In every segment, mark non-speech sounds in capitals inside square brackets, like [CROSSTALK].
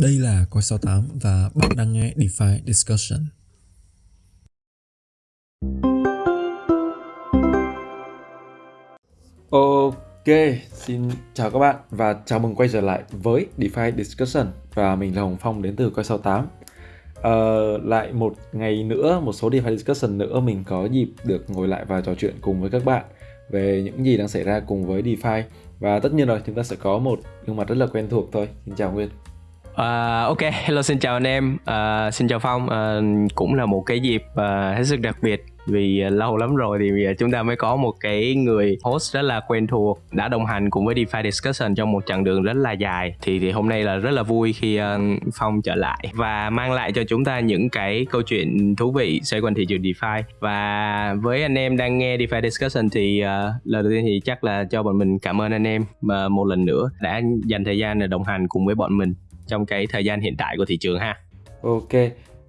Đây là Coi 68 và bạn đang nghe DeFi Discussion. Ok, xin chào các bạn và chào mừng quay trở lại với DeFi Discussion và mình là Hồng Phong đến từ Coi 68. Ờ, lại một ngày nữa, một số DeFi Discussion nữa mình có dịp được ngồi lại và trò chuyện cùng với các bạn về những gì đang xảy ra cùng với DeFi và tất nhiên rồi chúng ta sẽ có một gương mặt rất là quen thuộc thôi. Xin chào Nguyên. Uh, ok, hello xin chào anh em, uh, xin chào Phong, uh, cũng là một cái dịp uh, hết sức đặc biệt vì uh, lâu lắm rồi thì chúng ta mới có một cái người host rất là quen thuộc đã đồng hành cùng với DeFi Discussion trong một chặng đường rất là dài. Thì thì hôm nay là rất là vui khi uh, Phong trở lại và mang lại cho chúng ta những cái câu chuyện thú vị xoay quanh thị trường DeFi. Và với anh em đang nghe DeFi Discussion thì uh, lần đầu tiên thì chắc là cho bọn mình cảm ơn anh em mà một lần nữa đã dành thời gian để đồng hành cùng với bọn mình trong cái thời gian hiện tại của thị trường ha. Ok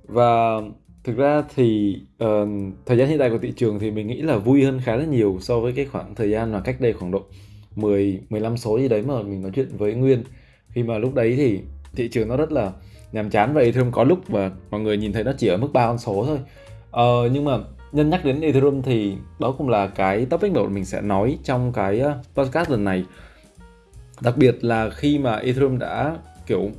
và thực ra thì uh, thời gian hiện tại của thị trường thì mình nghĩ là vui hơn khá là nhiều so với cái khoảng thời gian mà cách đây khoảng độ 10 15 số gì đấy mà mình nói chuyện với Nguyên. Khi mà lúc đấy thì thị trường nó rất là nhàm chán và Ethereum có lúc mà mọi người nhìn thấy nó chỉ ở mức ba con số thôi. Uh, nhưng mà nhân nhắc đến Ethereum thì đó cũng là cái topic mà mình sẽ nói trong cái ờ, podcast lần này. Đặc biệt là khi mà Ethereum đã kiểu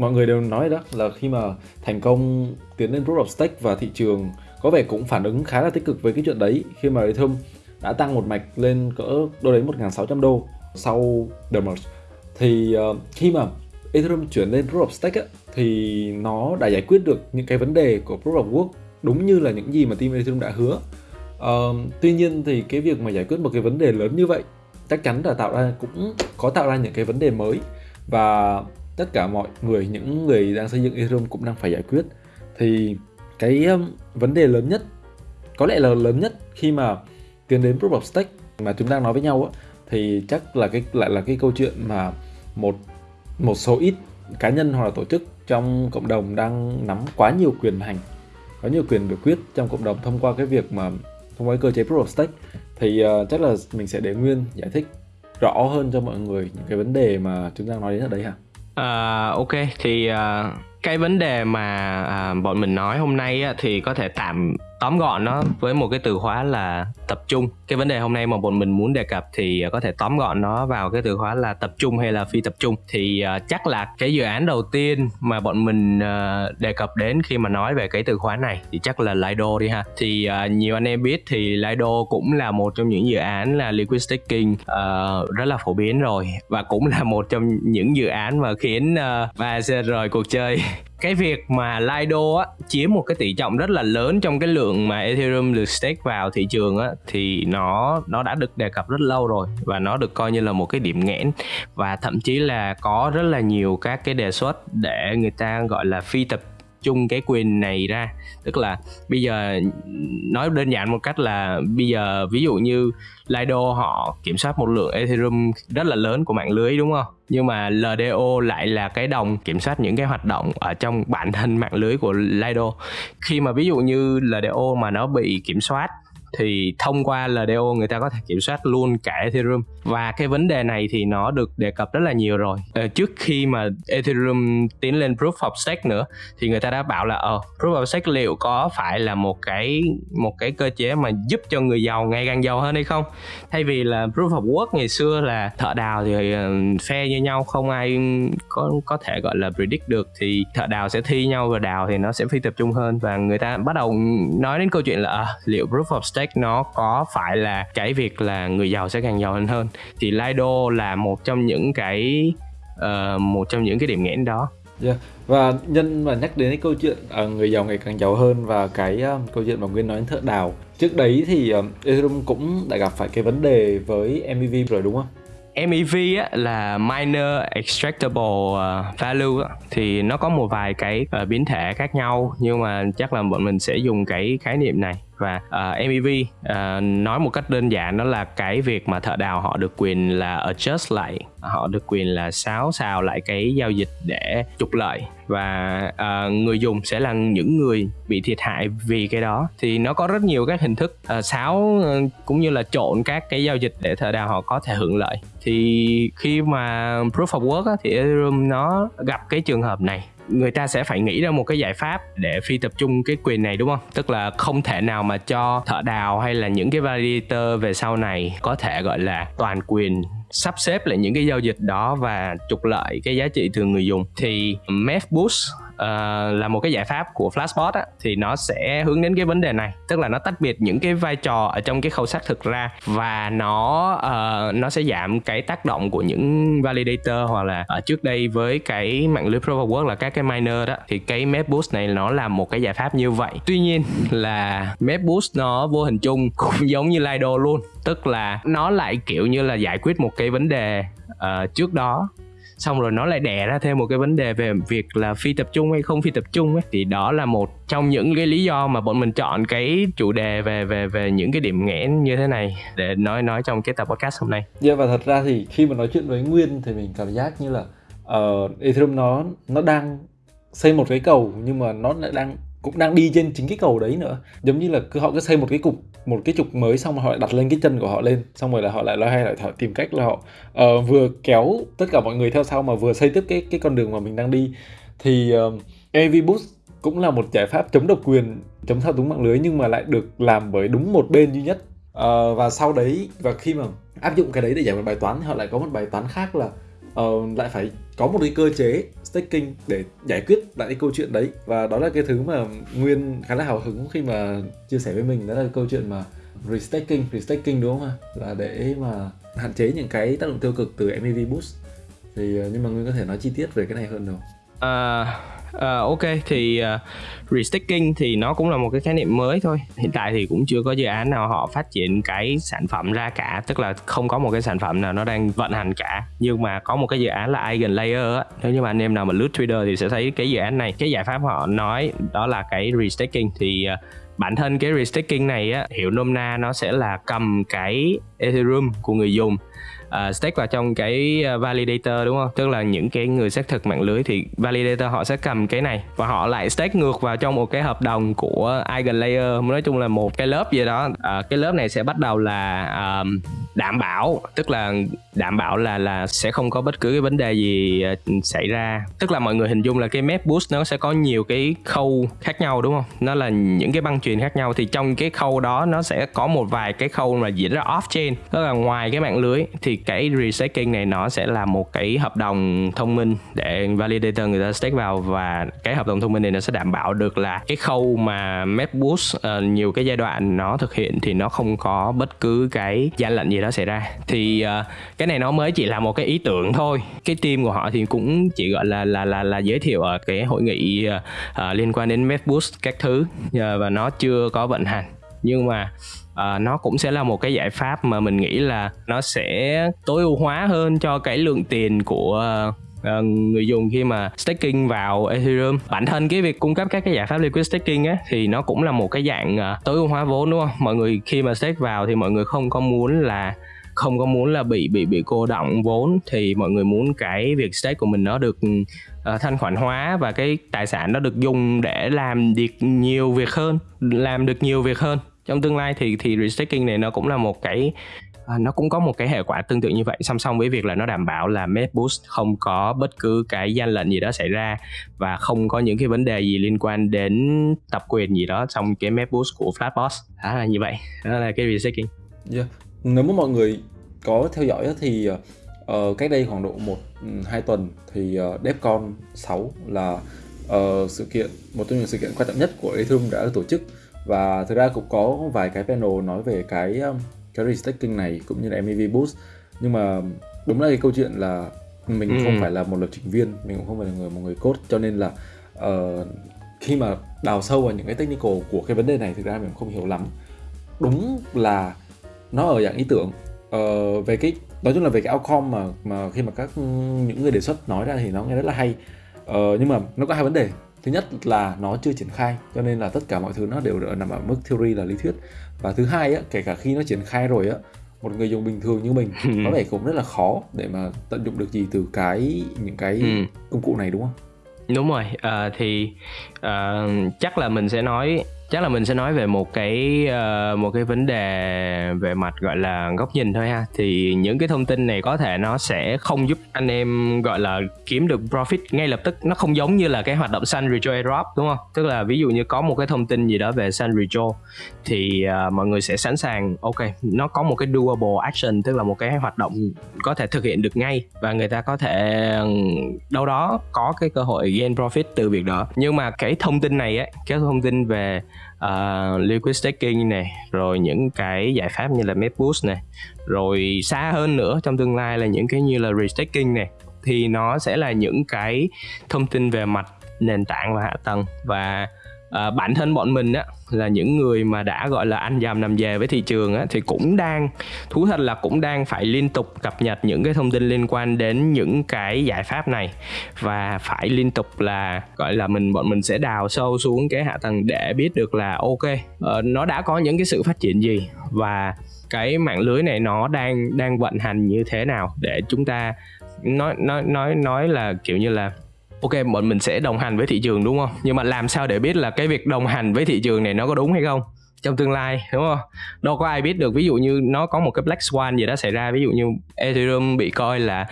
mọi người đều nói đó là khi mà thành công tiến lên proof of stake và thị trường có vẻ cũng phản ứng khá là tích cực với cái chuyện đấy. Khi mà Ethereum đã tăng một mạch lên cỡ đâu đấy 1.600 đô sau the merge. Thì uh, khi mà Ethereum chuyển lên proof of stake á, thì nó đã giải quyết được những cái vấn đề của proof of work đúng như là những gì mà team Ethereum đã hứa. Uh, tuy nhiên thì cái việc mà giải quyết một cái vấn đề lớn như vậy chắc chắn là tạo ra cũng có tạo ra những cái vấn đề mới. Và tất cả mọi người những người đang xây dựng Ethereum cũng đang phải giải quyết thì cái um, vấn đề lớn nhất có lẽ là lớn nhất khi mà tiến đến proof of stake mà chúng đang nói với nhau á, thì chắc là cái lại là cái câu chuyện mà một một số ít cá nhân hoặc là tổ chức trong cộng đồng đang nắm quá nhiều quyền hành có nhiều quyền biểu quyết trong cộng đồng thông qua cái việc mà thông qua cái cơ chế proof of stake thì uh, chắc là mình sẽ để nguyên giải thích rõ hơn cho mọi người những cái vấn đề mà chúng ta nói đến ở đây hả? À, ok thì uh, cái vấn đề mà uh, bọn mình nói hôm nay á, thì có thể tạm tóm gọn nó với một cái từ khóa là tập trung. Cái vấn đề hôm nay mà bọn mình muốn đề cập thì à, có thể tóm gọn nó vào cái từ khóa là tập trung hay là phi tập trung. Thì uh, chắc là cái dự án đầu tiên mà bọn mình uh, đề cập đến khi mà nói về cái từ khóa này thì chắc là Lido đi ha. Thì uh, nhiều anh em biết thì Lido cũng là một trong những dự án là liquid staking uh, rất là phổ biến rồi và cũng là một trong những dự án mà khiến uh, ba rời cuộc chơi cái việc mà Lido á, chiếm một cái tỷ trọng rất là lớn trong cái lượng mà Ethereum được stake vào thị trường á, thì nó nó đã được đề cập rất lâu rồi và nó được coi như là một cái điểm nghẽn. Và thậm chí là có rất là nhiều các cái đề xuất để người ta gọi là phi tập chung cái quyền này ra. Tức là bây giờ, nói đơn giản một cách là bây giờ ví dụ như Lido họ kiểm soát một lượng Ethereum rất là lớn của mạng lưới, đúng không? Nhưng mà LDO lại là cái đồng kiểm soát những cái hoạt động ở trong bản thân mạng lưới của Lido. Khi mà ví dụ như LDO mà nó bị kiểm soát thì thông qua LDO người ta có thể kiểm soát luôn cả Ethereum. Và cái vấn đề này thì nó được đề cập rất là nhiều rồi. Ờ, trước khi mà Ethereum tiến lên Proof of Stake nữa thì người ta đã bảo là ờ Proof of Stake liệu có phải là một cái một cái cơ chế mà giúp cho người giàu ngày càng giàu hơn hay không? Thay vì là Proof of Work ngày xưa là thợ đào thì ờ, phe như nhau không ai có có thể gọi là predict được thì thợ đào sẽ thi nhau và đào thì nó sẽ phi tập trung hơn. Và người ta bắt đầu nói đến câu chuyện là à, liệu Proof of Stake stake nó có phải là cái việc là người giàu sẽ càng giàu hơn. Hơn thì Lido là một trong những cái uh, một trong những cái điểm nghẽn đó. Yeah. Và nhân mà nhắc đến cái câu chuyện uh, người giàu ngày càng giàu hơn và cái uh, câu chuyện mà Nguyên nói đến thợ đào Trước đấy thì uh, Ethereum cũng đã gặp phải cái vấn đề với MEV rồi đúng không? MEV á, là minor extractable uh, value á, thì nó có một vài cái uh, biến thể khác nhau nhưng mà chắc là bọn mình sẽ dùng cái khái niệm này và à, uh, MEV uh, à, nói một cách đơn giản đó là cái việc mà thợ đào họ được quyền là adjust lại họ được quyền là xáo xào lại cái giao dịch để trục lợi. Và uh, người dùng sẽ là những người bị thiệt hại vì cái đó. Thì nó có rất nhiều các hình thức uh, xáo uh, cũng như là trộn các cái giao dịch để thợ đào họ có thể hưởng lợi. Thì khi mà proof of work á, thì Ethereum nó gặp cái trường hợp này người ta sẽ phải nghĩ ra một cái giải pháp để phi tập trung cái quyền này, đúng không? Tức là không thể nào mà cho thợ đào hay là những cái validator về sau này có thể, gọi là, toàn quyền sắp xếp lại những cái giao dịch đó và trục lợi cái giá trị từ người dùng. Thì Math Boost uh, là một cái giải pháp của Flashbot á, thì nó sẽ hướng đến cái vấn đề này. Tức là nó tách biệt những cái vai trò ở trong cái khâu xác thực ra và nó uh, nó sẽ giảm cái tác động của những validator hoặc là ở trước đây với cái mạng lưới proof of work là các cái miner đó. Thì cái MapBoost này nó là một cái giải pháp như vậy. Tuy nhiên là MapBoost nó vô hình chung cũng giống như Lido luôn. Tức là nó lại kiểu như là giải quyết một cái vấn đề uh, trước đó xong rồi nó lại đẻ ra thêm một cái vấn đề về việc là phi tập trung hay không phi tập trung ấy thì đó là một trong những cái lý do mà bọn mình chọn cái chủ đề về về về những cái điểm nghẽn như thế này để nói nói trong cái tập podcast hôm nay. Yeah, và thật ra thì khi mà nói chuyện với Nguyên thì mình cảm giác như là uh, Ethereum nó nó đang xây một cái cầu nhưng mà nó lại đang cũng đang đi trên chính cái cầu đấy nữa giống như là cứ họ cứ xây một cái cục một cái trục mới xong rồi họ lại đặt lên cái chân của họ lên xong rồi là họ lại loay hay lại họ tìm cách là họ uh, vừa kéo tất cả mọi người theo sau mà vừa xây tiếp cái cái con đường mà mình đang đi. Thì uh, AV Boost cũng là một giải pháp chống độc quyền chống thao túng mạng lưới nhưng mà lại được làm bởi đúng một bên duy nhất. Uh, và sau đấy và khi mà áp dụng cái đấy để giải một bài toán thì họ lại có một bài toán khác là uh, lại phải có một cái cơ chế staking để giải quyết lại cái câu chuyện đấy. Và đó là cái thứ mà nguyên khá là hào hứng khi mà chia sẻ với mình. Đó là cái câu chuyện mà restaking restaking đúng không ạ? Là để mà hạn chế những cái tác động tiêu cực từ MEV boost. Thì ờ, nhưng mà nguyên có thể nói chi tiết về cái này hơn không? À, Uh, ok thì ờ, uh, restaking thì nó cũng là một cái khái niệm mới thôi. Hiện tại thì cũng chưa có dự án nào họ phát triển cái sản phẩm ra cả tức là không có một cái sản phẩm nào nó đang vận hành cả. Nhưng mà có một cái dự án là Eigen Layer á. Nếu như mà anh em nào mà lướt Twitter thì sẽ thấy cái dự án này. Cái giải pháp họ nói đó là cái restaking thì uh, bản thân cái restaking này á hiểu nôm na nó sẽ là cầm cái Ethereum của người dùng. À, uh, stake vào trong cái à, validator đúng không? Tức là những cái người xác thực mạng lưới thì validator họ sẽ cầm cái này và họ lại stake ngược vào trong một cái hợp đồng của eigen layer nói chung là một cái lớp gì đó. Uh, cái lớp này sẽ bắt đầu là um, đảm bảo tức là đảm bảo là là sẽ không có bất cứ cái vấn đề gì xảy ra. Tức là mọi người hình dung là cái map boost nó sẽ có nhiều cái khâu khác nhau đúng không? Nó là những cái băng truyền khác nhau thì trong cái khâu đó nó sẽ có một vài cái khâu mà diễn ra off chain tức là ngoài cái mạng lưới thì cái restaking này nó sẽ là một cái hợp đồng thông minh để validator người ta stake vào và cái hợp đồng thông minh này nó sẽ đảm bảo được là cái khâu mà MapBoost uh, ờ, nhiều cái giai đoạn nó thực hiện thì nó không có bất cứ cái gian lận gì đó xảy ra. Thì uh, cái này nó mới chỉ là một cái ý tưởng thôi. Cái team của họ thì cũng chỉ gọi là là là là giới thiệu ở cái hội nghị uh, liên quan đến MapBoost các thứ uh, và nó chưa có vận hành. Nhưng mà Ờ, nó cũng sẽ là một cái giải pháp mà mình nghĩ là nó sẽ tối ưu hóa hơn cho cái lượng tiền của uh, Uh, người dùng khi mà staking vào Ethereum. Bản thân cái việc cung cấp các cái giải pháp liquid staking á thì nó cũng là một cái dạng uh, tối ưu hóa vốn đúng không? Mọi người khi mà stake vào thì mọi người không có muốn là không có muốn là bị bị bị cô động vốn thì mọi người muốn cái việc stake của mình nó được uh, thanh khoản hóa và cái tài sản nó được dùng để làm được nhiều việc hơn làm được nhiều việc hơn trong tương lai thì thì restaking này nó cũng là một cái à, nó cũng có một cái hệ quả tương tự như vậy. Song song với việc là nó đảm bảo là MapBoost không có bất cứ cái gian lận gì đó xảy ra và không có những cái vấn đề gì liên quan đến tập quyền gì đó trong cái MapBoost của Flatbox đó là như vậy. Đó là cái restaking yeah. Dạ. nếu mà mọi người có theo dõi thì uh, cách đây khoảng độ một ừ, hai tuần thì ờ, uh, DevCon 6 là uh, sự kiện một trong những sự kiện quan trọng nhất của Ethereum đã được tổ chức và thực ra cũng có vài cái panel nói về cái um, cái restaking này cũng như là MEV boost. Nhưng mà đúng là cái câu chuyện là mình ừ. không phải là một lập trình viên mình cũng không phải là người một người code. Cho nên là uh, khi mà đào sâu vào những cái technical của cái vấn đề này thực ra mình không hiểu lắm. Đúng là nó ở dạng ý tưởng. Uh, về cái nói chung là về cái outcome mà mà khi mà các những người đề xuất nói ra thì nó nghe rất là hay. Uh, nhưng mà nó có hai vấn đề thứ nhất là nó chưa triển khai cho nên là tất cả mọi thứ nó đều nằm ở mức theory là lý thuyết. Và thứ hai á kể cả khi nó triển khai rồi á một người dùng bình thường như mình [LAUGHS] có vẻ cũng rất là khó để mà tận dụng được gì từ cái những cái ừ. công cụ này đúng không? Đúng rồi à, thì à, chắc là mình sẽ nói chắc là mình sẽ nói về một cái uh, một cái vấn đề về mặt gọi là góc nhìn thôi ha. Thì những cái thông tin này có thể nó sẽ không giúp anh em gọi là kiếm được profit ngay lập tức. Nó không giống như là cái hoạt động sun retro airdrop đúng không? Tức là ví dụ như có một cái thông tin gì đó về sun retro thì uh, mọi người sẽ sẵn sàng ok nó có một cái doable action tức là một cái hoạt động có thể thực hiện được ngay và người ta có thể đâu đó có cái cơ hội gain profit từ việc đó. Nhưng mà cái thông tin này ấy cái thông tin về uh, liquid staking này rồi những cái giải pháp như là MapBoost này rồi xa hơn nữa trong tương lai là những cái như là restaking này thì nó sẽ là những cái thông tin về mặt nền tảng và hạ tầng và à, bản thân bọn mình á là những người mà đã gọi là ăn dầm nằm về với thị trường á thì cũng đang thú thật là cũng đang phải liên tục cập nhật những cái thông tin liên quan đến những cái giải pháp này. Và phải liên tục là gọi là mình bọn mình sẽ đào sâu xuống cái hạ tầng để biết được là ok uh, nó đã có những cái sự phát triển gì và cái mạng lưới này nó đang đang vận hành như thế nào để chúng ta nói nói nói nói là kiểu như là ok bọn mình sẽ đồng hành với thị trường đúng không? Nhưng mà làm sao để biết là cái việc đồng hành với thị trường này nó có đúng hay không? Trong tương lai đúng không? Đâu có ai biết được ví dụ như nó có một cái black swan gì đó xảy ra ví dụ như ethereum bị coi là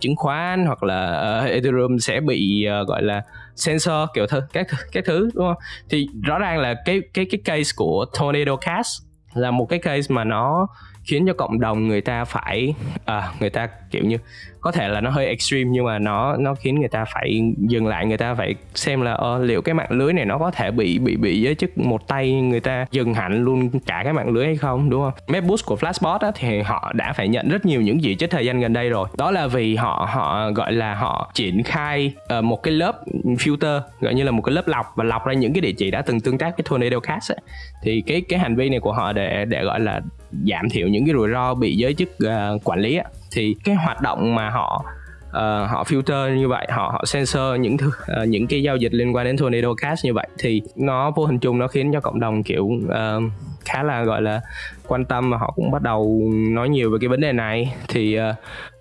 chứng khoán hoặc là uh, ethereum sẽ bị uh, gọi là sensor kiểu thứ các các thứ đúng không? Thì rõ ràng là cái cái cái case của tornado cash là một cái case mà nó khiến cho cộng đồng người ta phải à, người ta kiểu như có thể là nó hơi extreme nhưng mà nó nó khiến người ta phải dừng lại người ta phải xem là ờ, liệu cái mạng lưới này nó có thể bị bị bị giới chức một tay người ta dừng hẳn luôn cả cái mạng lưới hay không đúng không? Mapboost của Flashbot á, thì họ đã phải nhận rất nhiều những gì trích thời gian gần đây rồi. Đó là vì họ họ gọi là họ triển khai uh, một cái lớp filter gọi như là một cái lớp lọc và lọc ra những cái địa chỉ đã từng tương tác với tornado cast ấy. thì cái cái hành vi này của họ để để gọi là giảm thiểu những cái rủi ro bị giới chức uh, quản lý á thì cái hoạt động mà họ uh, họ filter như vậy họ họ sensor những thứ uh, những cái giao dịch liên quan đến tornado cash như vậy thì nó vô hình chung nó khiến cho cộng đồng kiểu uh, khá là gọi là quan tâm và họ cũng bắt đầu nói nhiều về cái vấn đề này. Thì uh,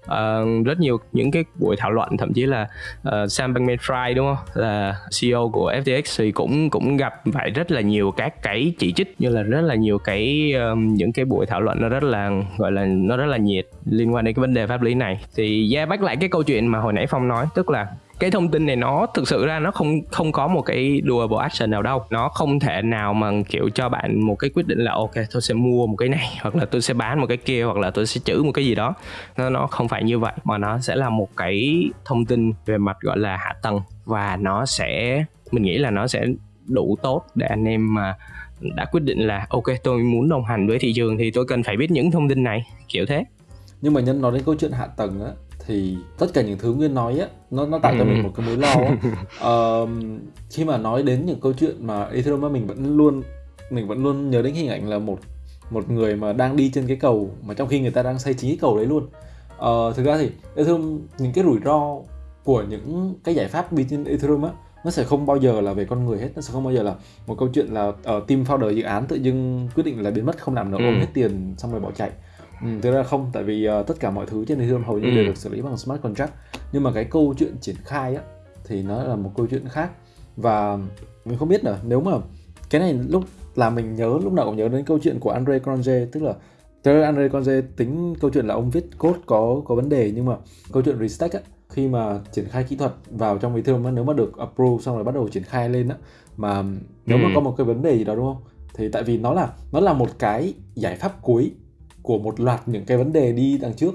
uh, rất nhiều những cái buổi thảo luận thậm chí là uh, Sam Bankman-Fried đúng không? Là CEO của FTX thì cũng cũng gặp phải rất là nhiều các cái chỉ trích như là rất là nhiều cái um, những cái buổi thảo luận nó rất là gọi là nó rất là nhiệt liên quan đến cái vấn đề pháp lý này. Thì yeah, bắt lại cái câu chuyện mà hồi nãy Phong nói tức là cái thông tin này nó thực sự ra nó không không có một cái doable action nào đâu. Nó không thể nào mà, kiểu, cho bạn một cái quyết định là, ok, tôi sẽ mua một cái này, [LAUGHS] hoặc là tôi sẽ bán một cái kia, hoặc là tôi sẽ chữ một cái gì đó. Nó nó không phải như vậy, mà nó sẽ là một cái thông tin về mặt, gọi là, hạ tầng. Và nó sẽ, mình nghĩ là nó sẽ đủ tốt để anh em mà đã quyết định là, ok, tôi muốn đồng hành với thị trường thì tôi cần phải biết những thông tin này. Kiểu thế. Nhưng mà nhân, nói đến câu chuyện hạ tầng á thì tất cả những thứ nguyên nói á nó nó tạo cho mình ừ. một cái mối lo á. [LAUGHS] uh, khi mà nói đến những câu chuyện mà Ethereum mình vẫn luôn mình vẫn luôn nhớ đến hình ảnh là một một người mà đang đi trên cái cầu mà trong khi người ta đang xây chính cái cầu đấy luôn uh, thực ra thì Ethereum những cái rủi ro của những cái giải pháp đi trên Ethereum á nó sẽ không bao giờ là về con người hết nó sẽ không bao giờ là một câu chuyện là uh, team founder dự án tự dưng quyết định là biến mất không làm nữa ừ. ôm hết tiền xong rồi bỏ chạy Ừ, thực ra không tại vì uh, tất cả mọi thứ trên Ethereum hầu như ừ. đều được xử lý bằng smart contract nhưng mà cái câu chuyện triển khai á thì nó là một câu chuyện khác và mình không biết là nếu mà cái này lúc là mình nhớ lúc nào cũng nhớ đến câu chuyện của Andre Cronje tức là Thế Andre Conze tính câu chuyện là ông viết code có có vấn đề nhưng mà câu chuyện restack á khi mà triển khai kỹ thuật vào trong Ethereum nếu mà được approve xong rồi bắt đầu triển khai lên á mà nếu ừ. mà có một cái vấn đề gì đó đúng không thì tại vì nó là nó là một cái giải pháp cuối của một loạt những cái vấn đề đi đằng trước.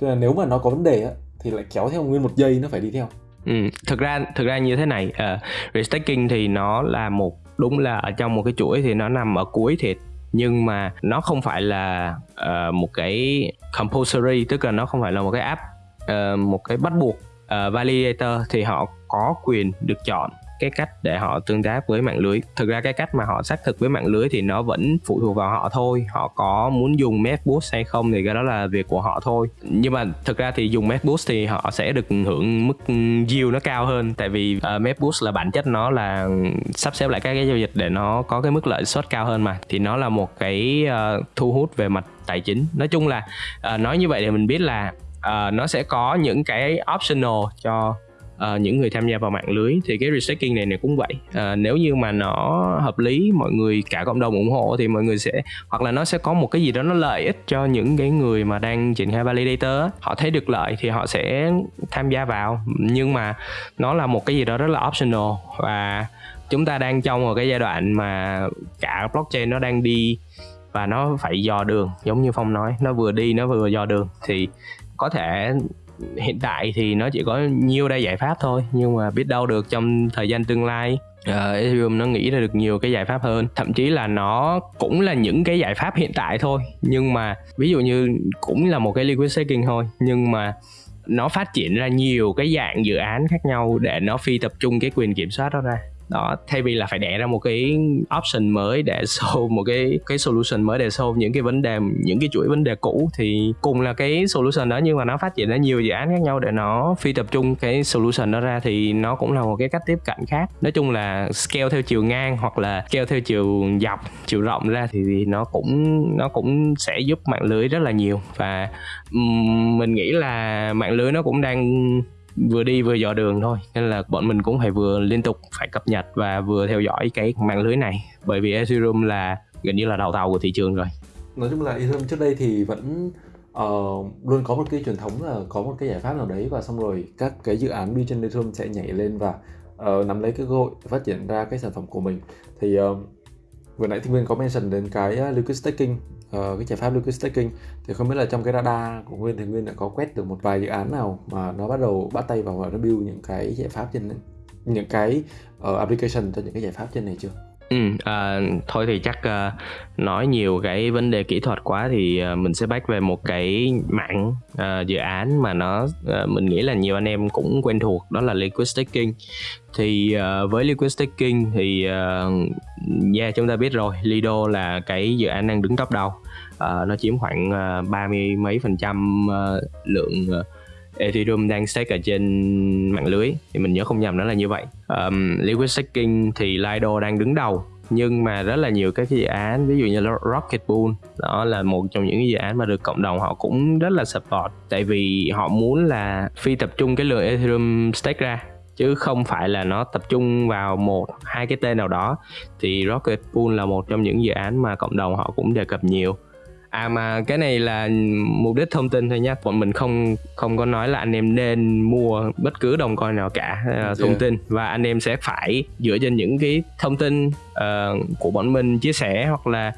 Cho nên nếu mà nó có vấn đề á thì lại kéo theo nguyên một giây nó phải đi theo. Ừ, thực ra thực ra như thế này uh, restaking thì nó là một đúng là ở trong một cái chuỗi thì nó nằm ở cuối thiệt. Nhưng mà nó không phải là uh, một cái compulsory tức là nó không phải là một cái app uh, một cái bắt buộc uh, validator thì họ có quyền được chọn cái cách để họ tương tác với mạng lưới. Thực ra cái cách mà họ xác thực với mạng lưới thì nó vẫn phụ thuộc vào họ thôi. Họ có muốn dùng Map hay không thì cái đó là việc của họ thôi. Nhưng mà thực ra thì dùng Map thì họ sẽ được hưởng mức yield nó cao hơn. Tại vì ờ, uh, Map là bản chất nó là sắp xếp lại các cái giao dịch để nó có cái mức lợi suất cao hơn mà. Thì nó là một cái uh, thu hút về mặt tài chính. Nói chung là uh, nói như vậy thì mình biết là uh, nó sẽ có những cái optional cho uh, những người tham gia vào mạng lưới thì cái restaking này này cũng vậy. Uh, nếu như mà nó hợp lý mọi người cả cộng đồng ủng hộ thì mọi người sẽ hoặc là nó sẽ có một cái gì đó nó lợi ích cho những cái người mà đang triển khai validator họ thấy được lợi thì họ sẽ tham gia vào. Nhưng mà nó là một cái gì đó rất là optional và chúng ta đang trong một cái giai đoạn mà cả blockchain nó đang đi và nó phải dò đường. Giống như phong nói nó vừa đi nó vừa dò đường. Thì có thể hiện tại thì nó chỉ có nhiều đây giải pháp thôi nhưng mà biết đâu được trong thời gian tương lai uh, Ethereum nó nghĩ ra được nhiều cái giải pháp hơn. Thậm chí là nó cũng là những cái giải pháp hiện tại thôi nhưng mà ví dụ như cũng là một cái liquid staking thôi nhưng mà nó phát triển ra nhiều cái dạng dự án khác nhau để nó phi tập trung cái quyền kiểm soát đó ra đó thay vì là phải đẻ ra một cái option mới để [LAUGHS] solve một cái cái solution mới để solve những cái vấn đề những cái chuỗi vấn đề cũ thì cùng là cái solution đó nhưng mà nó phát triển ra nhiều dự án khác nhau để nó phi tập trung cái solution đó ra thì nó cũng là một cái cách tiếp cận khác. Nói chung là scale theo chiều ngang hoặc là scale theo chiều dọc chiều rộng ra thì nó cũng nó cũng sẽ giúp mạng lưới rất là nhiều. Và um, mình nghĩ là mạng lưới nó cũng đang vừa đi vừa dò đường thôi. Nên là bọn mình cũng phải vừa liên tục phải cập nhật và vừa theo dõi cái mạng lưới này. Bởi vì Ethereum là gần như là đầu tàu của thị trường rồi. Nói chung là Ethereum trước đây thì vẫn uh, luôn có một cái truyền thống là có một cái giải pháp nào đấy và xong rồi các cái dự án đi trên Ethereum sẽ nhảy lên và uh, nắm lấy cái cơ hội phát triển ra cái sản phẩm của mình. Thì uh, vừa nãy thì Nguyên có mention đến cái uh, liquid staking uh, cái giải pháp liquid staking thì không biết là trong cái radar của Nguyên thì Nguyên đã có quét được một vài dự án nào mà nó bắt đầu bắt tay vào và nó build những cái giải pháp trên những cái uh, application cho những cái giải pháp trên này chưa? Ừ, à, thôi thì chắc à, nói nhiều cái vấn đề kỹ thuật quá thì à, mình sẽ back về một cái mảng à, dự án mà nó à, mình nghĩ là nhiều anh em cũng quen thuộc đó là liquid staking. Thì à, với liquid staking thì à, yeah chúng ta biết rồi Lido là cái dự án đang đứng top đầu. À, nó chiếm khoảng à, ba uh, mươi mấy phần trăm à, lượng à, Ethereum đang stake ở trên mạng lưới. Thì mình nhớ không nhầm nó là như vậy. Um, liquid staking thì Lido đang đứng đầu nhưng mà rất là nhiều các cái dự án, ví dụ như Rocket Pool, đó là một trong những cái dự án mà được cộng đồng họ cũng rất là support. Tại vì họ muốn là phi tập trung cái lượng Ethereum stake ra, chứ không phải là nó tập trung vào một, hai cái tên nào đó. Thì Rocket Pool là một trong những dự án mà cộng đồng họ cũng đề cập nhiều à mà cái này là mục đích thông tin thôi nhé bọn mình không không có nói là anh em nên mua bất cứ đồng coin nào cả uh, thông yeah. tin. Và anh em sẽ phải dựa trên những cái thông tin uh, của bọn mình chia sẻ hoặc là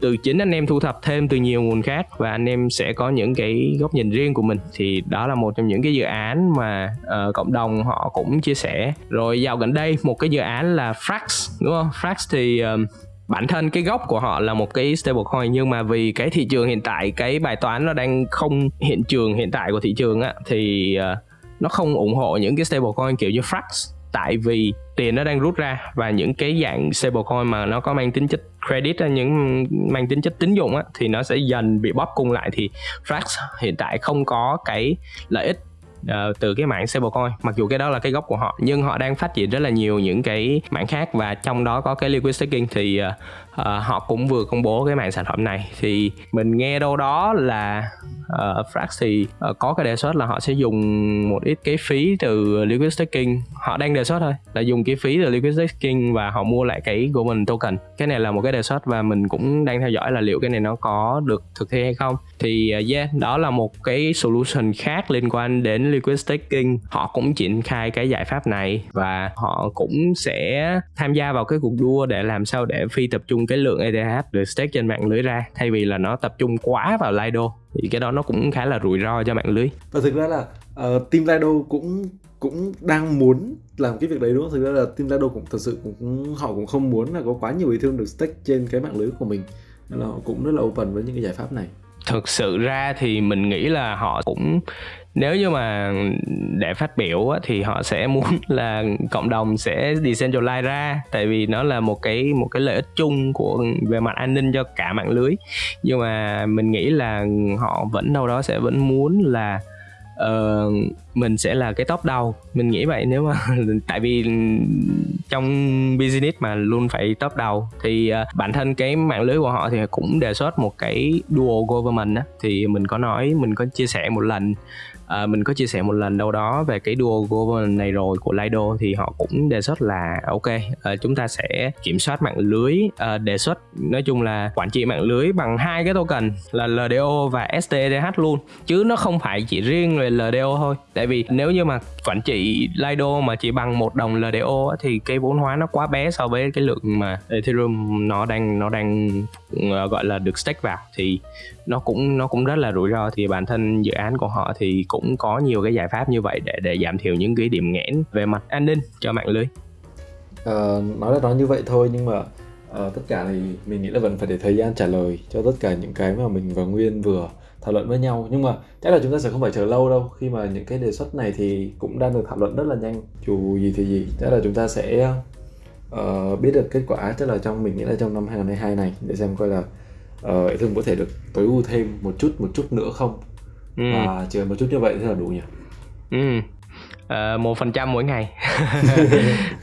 từ chính anh em thu thập thêm từ nhiều nguồn khác và anh em sẽ có những cái góc nhìn riêng của mình. Thì đó là một trong những cái dự án mà uh, cộng đồng họ cũng chia sẻ. Rồi dạo gần đây một cái dự án là Frax đúng không? Frax thì uh, bản thân cái gốc của họ là một cái stablecoin nhưng mà vì cái thị trường hiện tại cái bài toán nó đang không hiện trường hiện tại của thị trường á thì uh, nó không ủng hộ những cái stablecoin kiểu như Frax. Tại vì tiền nó đang rút ra và những cái dạng stablecoin mà nó có mang tính chất credit những mang tính chất tín dụng á, thì nó sẽ dần bị bóp cung lại. Thì Frax hiện tại không có cái lợi ích uh, từ cái mạng stablecoin mặc dù cái đó là cái gốc của họ nhưng họ đang phát triển rất là nhiều những cái mảng khác và trong đó có cái liquid staking thì uh, uh, họ cũng vừa công bố cái mạng sản phẩm này. Thì mình nghe đâu đó là uh, Frax thì uh, có cái đề xuất là họ sẽ dùng một ít cái phí từ liquid staking. Họ đang đề xuất thôi là dùng cái phí từ liquid staking và họ mua lại cái Goldman token. Cái này là một cái đề xuất và mình cũng đang theo dõi là liệu cái này nó có được thực thi hay không. Thì uh, yeah đó là một cái solution khác liên quan đến liquid staking. Họ cũng triển khai cái giải pháp này và họ cũng sẽ tham gia vào cái cuộc đua để làm sao để phi tập trung cái lượng ETH được stake trên mạng lưới ra thay vì là nó tập trung quá vào Lido thì cái đó nó cũng khá là rủi ro cho mạng lưới. Và thực ra là uh, team Lido cũng cũng đang muốn làm cái việc đấy đúng không? Thực ra là team Lido cũng thật sự cũng họ cũng không muốn là có quá nhiều Ethereum được stake trên cái mạng lưới của mình. Nên là họ cũng rất là open với những cái giải pháp này. Thực sự ra thì mình nghĩ là họ cũng nếu như mà để phát biểu á, thì họ sẽ muốn [LAUGHS] là cộng đồng sẽ decentralize ra tại vì nó là một cái một cái lợi ích chung của về mặt an ninh cho cả mạng lưới. Nhưng mà mình nghĩ là họ vẫn đâu đó sẽ vẫn muốn là uh, mình sẽ là cái top đầu. Mình nghĩ vậy nếu mà [LAUGHS] tại vì trong business mà luôn phải top đầu thì uh, bản thân cái mạng lưới của họ thì cũng đề xuất một cái dual government á. Thì mình có nói mình có chia sẻ một lần à, mình có chia sẻ một lần đâu đó về cái duo governance này rồi của Lido thì họ cũng đề xuất là ok à, chúng ta sẽ kiểm soát mạng lưới. À, đề xuất nói chung là quản trị mạng lưới bằng hai cái token là LDO và STDH luôn chứ nó không phải chỉ riêng về LDO thôi. Tại vì nếu như mà quản trị Lido mà chỉ bằng một đồng LDO thì cái vốn hóa nó quá bé so với cái lượng mà Ethereum nó đang nó đang ờ, gọi là được stake vào. Thì nó cũng nó cũng rất là rủi ro. Thì bản thân dự án của họ thì cũng cũng có nhiều cái giải pháp như vậy để để giảm thiểu những cái điểm nghẽn về mặt an ninh cho mạng lưới. À, nói là nói như vậy thôi nhưng mà à, tất cả thì mình nghĩ là vẫn phải để thời gian trả lời cho tất cả những cái mà mình và Nguyên vừa thảo luận với nhau. Nhưng mà chắc là chúng ta sẽ không phải chờ lâu đâu. Khi mà những cái đề xuất này thì cũng đang được thảo luận rất là nhanh. Dù gì thì gì chắc là chúng ta sẽ uh, biết được kết quả chắc là trong mình nghĩ là trong năm 2022 này để xem coi là uh, thương có thể được tối ưu thêm một chút một chút nữa không ừ. và chỉ một chút như vậy thì là đủ nhỉ? Ừ. Ờ, một phần trăm mỗi ngày. [LAUGHS]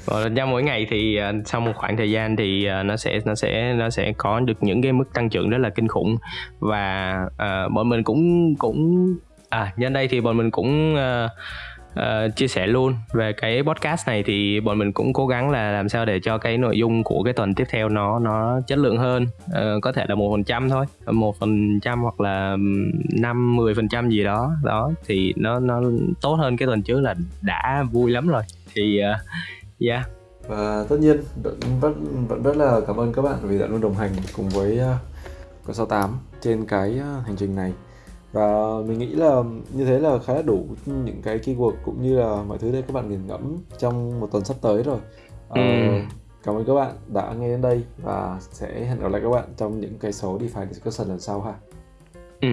Một phần trăm mỗi ngày thì uh, sau một khoảng thời gian thì uh, nó sẽ nó sẽ nó sẽ có được những cái mức tăng trưởng rất là kinh khủng. Và uh, bọn mình cũng cũng à nhân đây thì bọn mình cũng uh, uh, chia sẻ luôn. Về cái podcast này thì bọn mình cũng cố gắng là làm sao để cho cái nội dung của cái tuần tiếp theo nó nó chất lượng hơn. Uh, có thể là một phần trăm thôi. Một phần trăm hoặc là năm mười phần trăm gì đó. Đó thì nó nó tốt hơn cái tuần trước là đã vui lắm rồi. Thì uh, yeah. Và tất nhiên vẫn vẫn rất là cảm ơn các bạn vì đã luôn đồng hành cùng với uh, con 68 trên cái hành trình này và mình nghĩ là như thế là khá là đủ những cái keyword cũng như là mọi thứ để các bạn nghiền ngẫm trong một tuần sắp tới rồi ờ, ừ. cảm ơn các bạn đã nghe đến đây và sẽ hẹn gặp lại các bạn trong những cái số DeFi discussion lần sau ha ừ.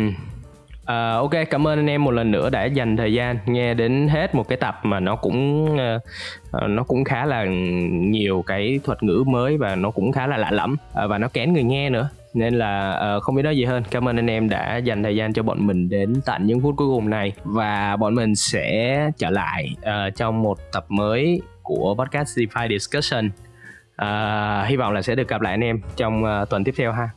À, ok cảm ơn anh em một lần nữa đã dành thời gian nghe đến hết một cái tập mà nó cũng uh, nó cũng khá là nhiều cái thuật ngữ mới và nó cũng khá là lạ lẫm uh, và nó kén người nghe nữa nên là uh, không biết nói gì hơn. Cảm ơn anh em đã dành thời gian cho bọn mình đến tận những phút cuối cùng này. Và bọn mình sẽ trở lại uh, trong một tập mới của podcast DeFi Discussion. Uh, hy vọng là sẽ được gặp lại anh em trong uh, tuần tiếp theo ha.